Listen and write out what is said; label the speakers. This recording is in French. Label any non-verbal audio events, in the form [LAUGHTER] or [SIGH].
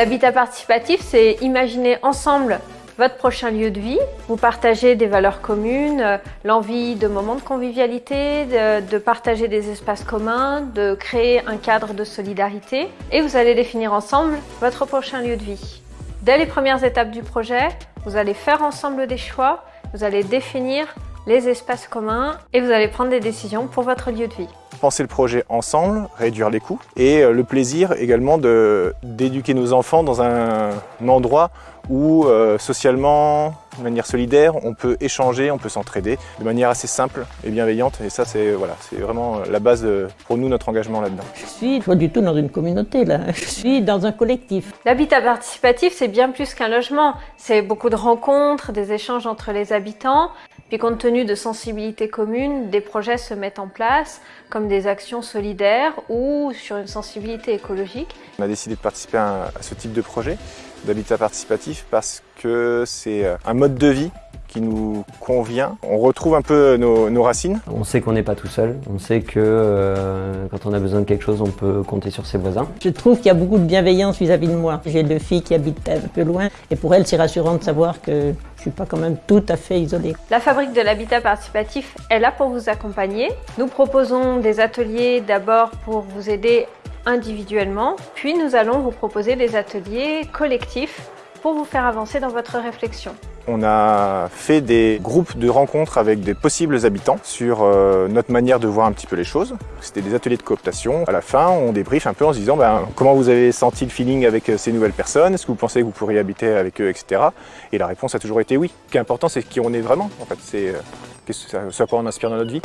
Speaker 1: L'habitat participatif, c'est imaginer ensemble votre prochain lieu de vie. Vous partagez des valeurs communes, euh, l'envie de moments de convivialité, de, de, partager des espaces communs, de créer un cadre de solidarité et vous allez définir ensemble votre prochain lieu de vie. Dès les premières étapes du projet, vous allez faire ensemble des choix, vous allez définir les espaces communs et vous allez prendre des décisions pour votre lieu de vie
Speaker 2: penser le projet ensemble, réduire les coûts et euh, le plaisir également d'éduquer nos enfants dans un, endroit où euh, socialement, de manière solidaire, on peut échanger, on peut s'entraider de manière assez simple et bienveillante. Et ça, c'est voilà, vraiment la base de, pour nous, notre engagement là-dedans.
Speaker 3: Je suis pas du tout dans une communauté, là. [LAUGHS] Je suis dans un collectif.
Speaker 1: L'habitat participatif, c'est bien plus qu'un logement. C'est beaucoup de rencontres, des échanges entre les habitants. Puis compte tenu de sensibilités communes, des projets se mettent en place, comme des actions solidaires ou sur une sensibilité écologique.
Speaker 2: On a décidé de participer à ce type de projet d'habitat participatif parce que c'est un mode de vie qui nous convient. On retrouve un peu nos, racines.
Speaker 4: On sait qu'on n'est pas tout seul, on sait que euh, quand on a besoin de quelque chose, on peut compter sur ses voisins.
Speaker 3: Je trouve qu'il y a beaucoup de bienveillance vis-à-vis de moi. J'ai deux filles qui habitent un peu loin et pour elles, c'est rassurant de savoir que je suis pas quand même tout à fait isolée.
Speaker 1: La Fabrique de l'Habitat Participatif est là pour vous accompagner. Nous proposons des ateliers d'abord pour vous aider individuellement, puis nous allons vous proposer des ateliers collectifs pour vous faire avancer dans votre réflexion.
Speaker 2: On a fait des groupes de rencontres avec des possibles habitants sur euh, notre manière de voir un petit peu les choses. C'était des ateliers de cooptation. À la fin, on débriefe un peu en se disant ben, comment vous avez senti le feeling avec euh, ces nouvelles personnes, est-ce que vous pensez que vous pourriez habiter avec eux, etc. Et la réponse a toujours été oui. Ce qui est important, c'est qui on est vraiment. En fait, c'est ce à quoi on inspire dans notre vie.